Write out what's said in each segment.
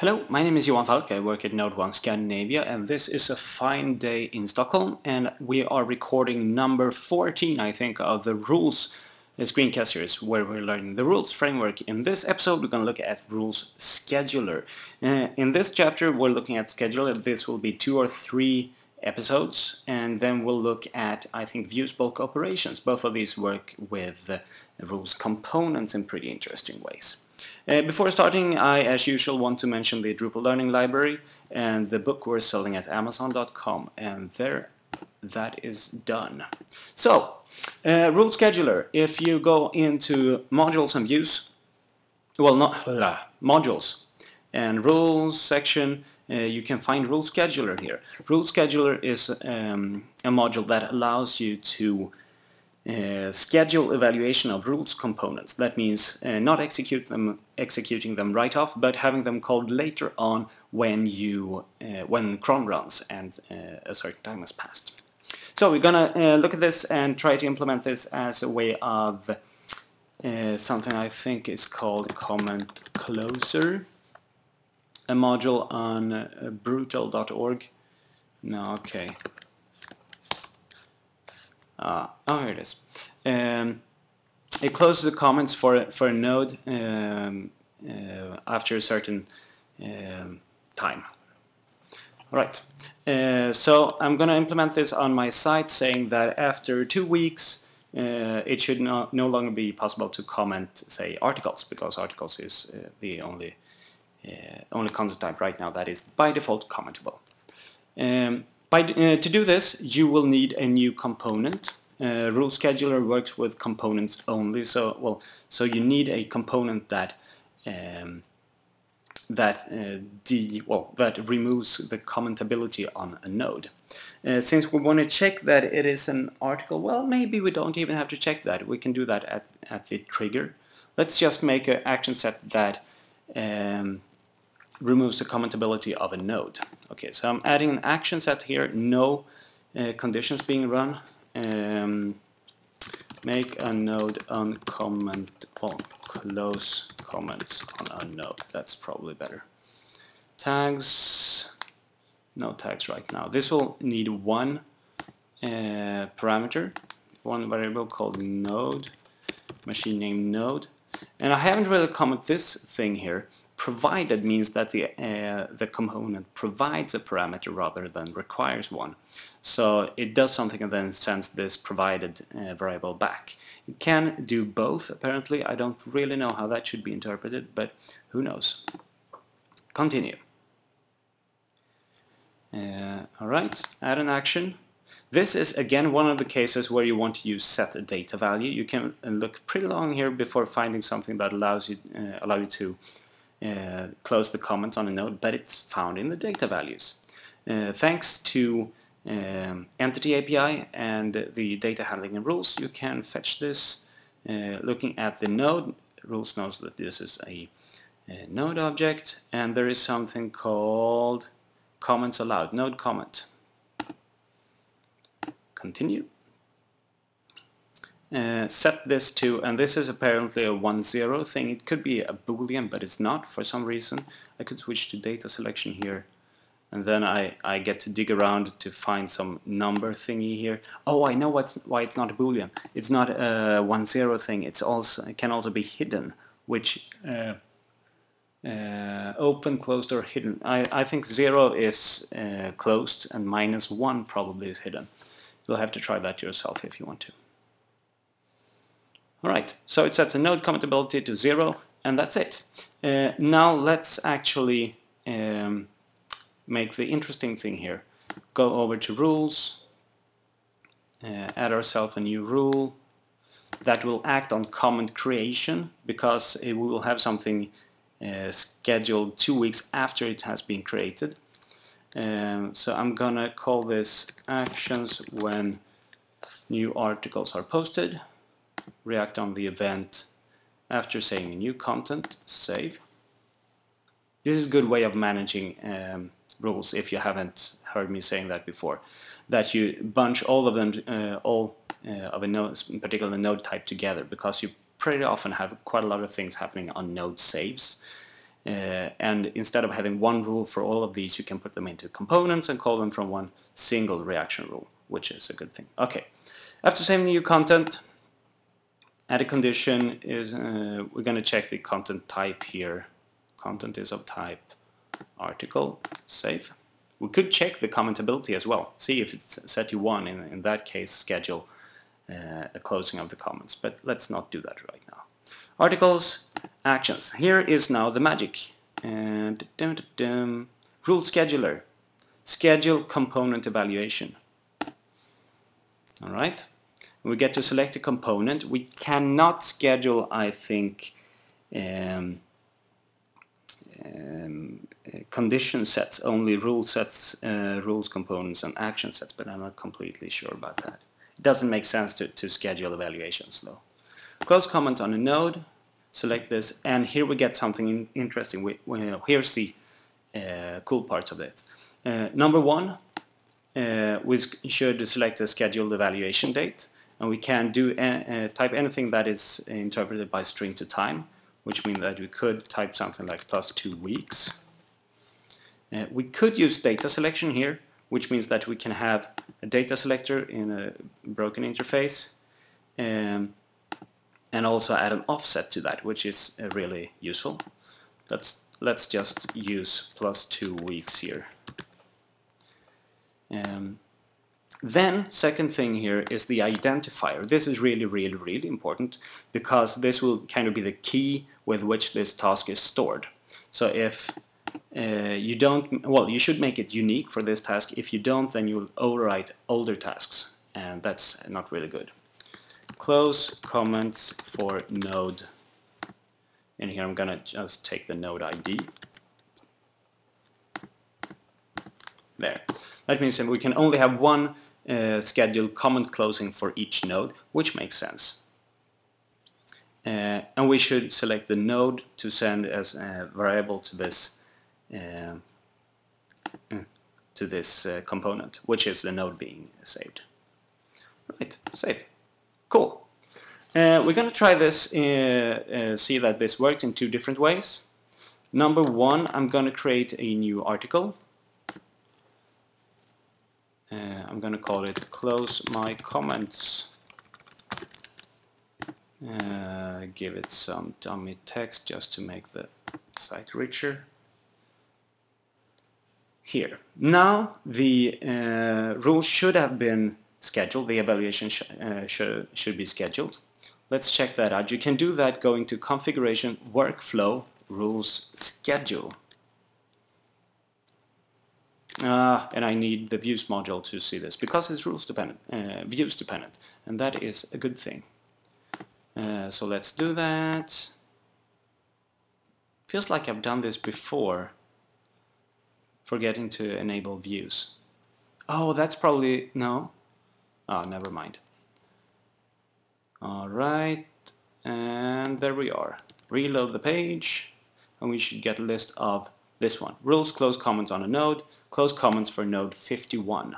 Hello, my name is Johan Falk. I work at NodeOne Scandinavia and this is a fine day in Stockholm and we are recording number 14 I think of the rules screencast series where we're learning the rules framework. In this episode we're going to look at rules scheduler. Uh, in this chapter we're looking at scheduler. This will be two or three episodes and then we'll look at I think views bulk operations. Both of these work with rules components in pretty interesting ways. Uh, before starting, I, as usual, want to mention the Drupal Learning Library and the book we're selling at Amazon.com, and there that is done. So, uh, Rule Scheduler, if you go into Modules and Views, well, not uh, Modules, and Rules section, uh, you can find Rule Scheduler here. Rule Scheduler is um, a module that allows you to uh, schedule evaluation of rules components. That means uh, not execute them, executing them right off, but having them called later on when you uh, when cron runs and uh, a certain time has passed. So we're gonna uh, look at this and try to implement this as a way of something I think is called comment closer, a module on drupal.org. No, okay. Uh, oh, here it is. Um, it closes the comments for for a node um, uh, after a certain um, time. All right. Uh, so I'm going to implement this on my site, saying that after two weeks, uh, it should no, no longer be possible to comment, say, articles, because articles is uh, the only uh, only content type right now that is by default commentable. Um, by, uh, to do this, you will need a new component. Uh, rule scheduler works with components only, so well, so you need a component that um, that uh, well that removes the commentability on a node. Uh, since we want to check that it is an article, well, maybe we don't even have to check that. We can do that at at the trigger. Let's just make an action set that um, removes the commentability of a node. Okay, so I'm adding an action set here, no uh, conditions being run. Um, make a node on comment close comments on a node. That's probably better. Tags, no tags right now. This will need one uh, parameter, one variable called node, machine name node. And I haven't really commented this thing here, provided means that the, uh, the component provides a parameter rather than requires one. So it does something and then sends this provided uh, variable back. It can do both apparently. I don't really know how that should be interpreted, but who knows. Continue. Uh, Alright, add an action. This is again one of the cases where you want to use set a data value. You can look pretty long here before finding something that allows you uh, allow you to uh, close the comments on a node, but it's found in the data values. Uh, thanks to um, Entity API and the data handling and rules, you can fetch this uh, looking at the node. Rules knows that this is a, a node object, and there is something called comments allowed, node comment. Continue. Uh, set this to, and this is apparently a 1-0 thing, it could be a boolean but it's not for some reason. I could switch to data selection here and then I, I get to dig around to find some number thingy here. Oh, I know what's, why it's not a boolean. It's not a 1-0 thing, it's also, it can also be hidden, which uh, uh, open, closed or hidden. I, I think 0 is uh, closed and minus 1 probably is hidden. You'll have to try that yourself if you want to. Alright, so it sets a node commentability to zero and that's it. Uh, now let's actually um, make the interesting thing here. Go over to rules, uh, add ourselves a new rule that will act on comment creation because we will have something uh, scheduled two weeks after it has been created. Um, so I'm gonna call this actions when new articles are posted react on the event after saying new content, save. This is a good way of managing um, rules if you haven't heard me saying that before. That you bunch all of them, uh, all uh, of a node, in particular node type together because you pretty often have quite a lot of things happening on node saves. Uh, and instead of having one rule for all of these, you can put them into components and call them from one single reaction rule, which is a good thing. Okay, after saving new content, add a condition is uh, we're going to check the content type here. Content is of type article, save. We could check the commentability as well, see if it's set to 1, in, in that case schedule uh, a closing of the comments, but let's not do that right now. Articles, actions. Here is now the magic. And dum, dum, dum, rule scheduler. Schedule component evaluation. All right. We get to select a component. We cannot schedule, I think, um, um, condition sets, only rule sets, uh, rules components and action sets, but I'm not completely sure about that. It doesn't make sense to, to schedule evaluations though. Close comments on a node, select this, and here we get something in, interesting. We, we, here's the uh, cool parts of it. Uh, number one, uh, we should select a scheduled evaluation date, and we can do uh, type anything that is interpreted by string to time which means that we could type something like plus two weeks. Uh, we could use data selection here, which means that we can have a data selector in a broken interface um, and also add an offset to that, which is uh, really useful. Let's, let's just use plus two weeks here. Um, then, second thing here is the identifier. This is really, really, really important because this will kind of be the key with which this task is stored. So if uh, you don't, well, you should make it unique for this task. If you don't, then you'll overwrite older tasks, and that's not really good. Close comments for node. And here I'm gonna just take the node ID. There. That means that we can only have one uh, schedule comment closing for each node, which makes sense. Uh, and we should select the node to send as a variable to this uh, to this uh, component, which is the node being saved. Right, save. Cool. Uh, we're going to try this, uh, see that this works in two different ways. Number one, I'm going to create a new article uh, I'm going to call it close my comments. Uh, give it some dummy text just to make the site richer. Here. Now the uh, rule should have been scheduled, the evaluation sh uh, should, should be scheduled. Let's check that out. You can do that going to configuration, workflow, rules, schedule. Uh, and I need the views module to see this because it's rules dependent, uh, views dependent, and that is a good thing. Uh, so let's do that. Feels like I've done this before, forgetting to enable views. Oh, that's probably, no? Oh, never mind. Alright, and there we are. Reload the page, and we should get a list of this one. Rules close comments on a node, close comments for node 51.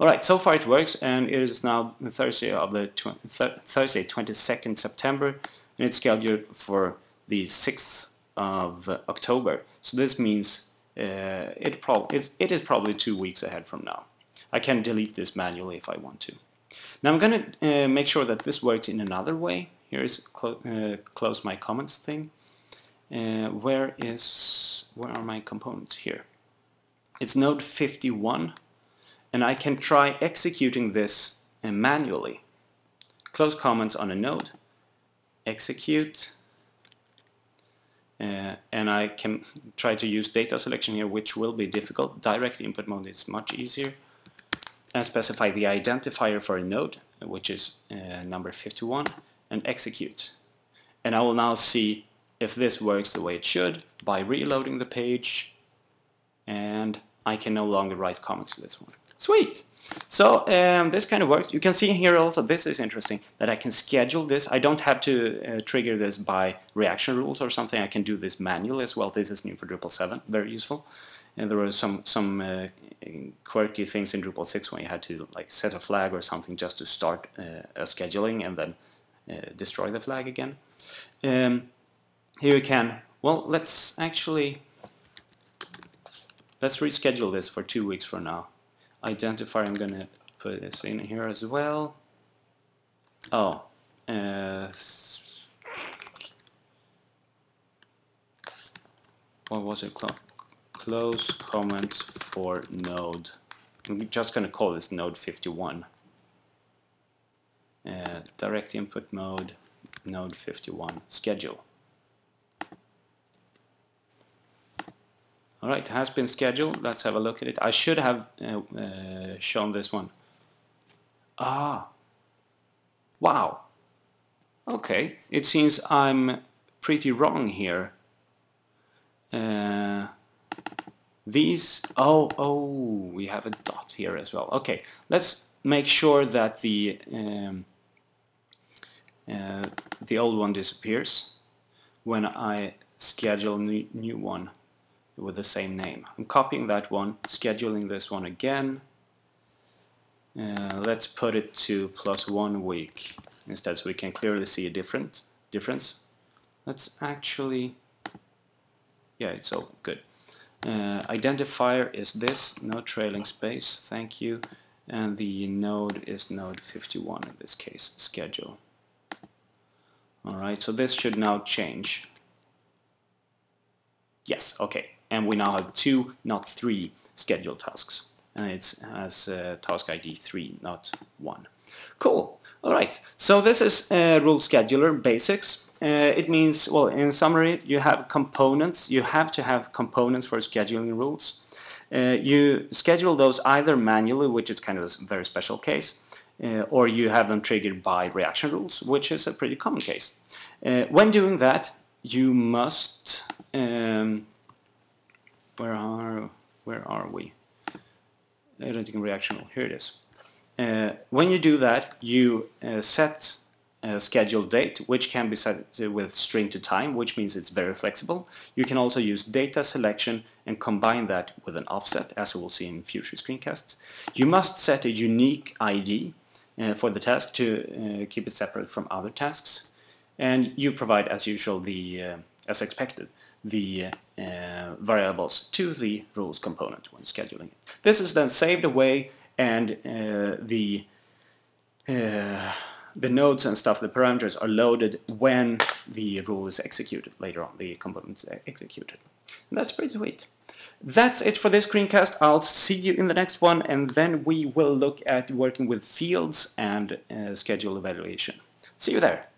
Alright, so far it works and it is now Thursday of the th Thursday 22nd September and it's scheduled for the 6th of October. So this means uh, it, prob it is probably two weeks ahead from now. I can delete this manually if I want to. Now I'm going to uh, make sure that this works in another way. Here's clo uh, close my comments thing. Uh, where is where are my components here? It's node 51 and I can try executing this uh, manually. Close comments on a node execute uh, and I can try to use data selection here which will be difficult. Direct input mode is much easier. And specify the identifier for a node which is uh, number 51 and execute. And I will now see if this works the way it should by reloading the page and I can no longer write comments to this one. Sweet! So um, this kind of works. You can see here also, this is interesting, that I can schedule this. I don't have to uh, trigger this by reaction rules or something. I can do this manually as well. This is new for Drupal 7, very useful. And there were some some uh, quirky things in Drupal 6 when you had to like set a flag or something just to start uh, a scheduling and then uh, destroy the flag again. Um, here you can Well, let's actually let's reschedule this for two weeks from now. Identifier, I'm gonna put this in here as well. Oh, uh, what was it called? Close comments for node. I'm just gonna call this node 51. Uh, direct input mode, node 51, schedule. Alright, has been scheduled. Let's have a look at it. I should have uh, uh, shown this one. Ah. Wow. Okay, it seems I'm pretty wrong here. Uh, these, oh, oh, we have a dot here as well. Okay, let's make sure that the um, uh, the old one disappears when I schedule a new one with the same name. I'm copying that one, scheduling this one again. Uh, let's put it to plus one week instead so we can clearly see a different difference. Let's actually, yeah, it's all good. Uh, identifier is this, no trailing space, thank you. And the node is node 51 in this case, schedule. Alright, so this should now change. Yes, okay. And we now have two, not three, scheduled tasks. And it's as uh, task ID 3, not 1. Cool. Alright, so this is uh, rule scheduler basics. Uh, it means, well, in summary, you have components. You have to have components for scheduling rules. Uh, you schedule those either manually, which is kind of a very special case, uh, or you have them triggered by reaction rules, which is a pretty common case. Uh, when doing that, you must um, where are where are we? Editing reaction rule. Here it is. Uh, when you do that, you uh, set a scheduled date, which can be set with string to time, which means it's very flexible. You can also use data selection and combine that with an offset, as we will see in future screencasts. You must set a unique ID uh, for the task to uh, keep it separate from other tasks. And you provide, as usual, the uh, as expected, the uh, variables to the rules component when scheduling it. This is then saved away and uh, the uh, the nodes and stuff, the parameters are loaded when the rule is executed later on, the component is executed. And that's pretty sweet. That's it for this screencast. I'll see you in the next one and then we will look at working with fields and uh, schedule evaluation. See you there.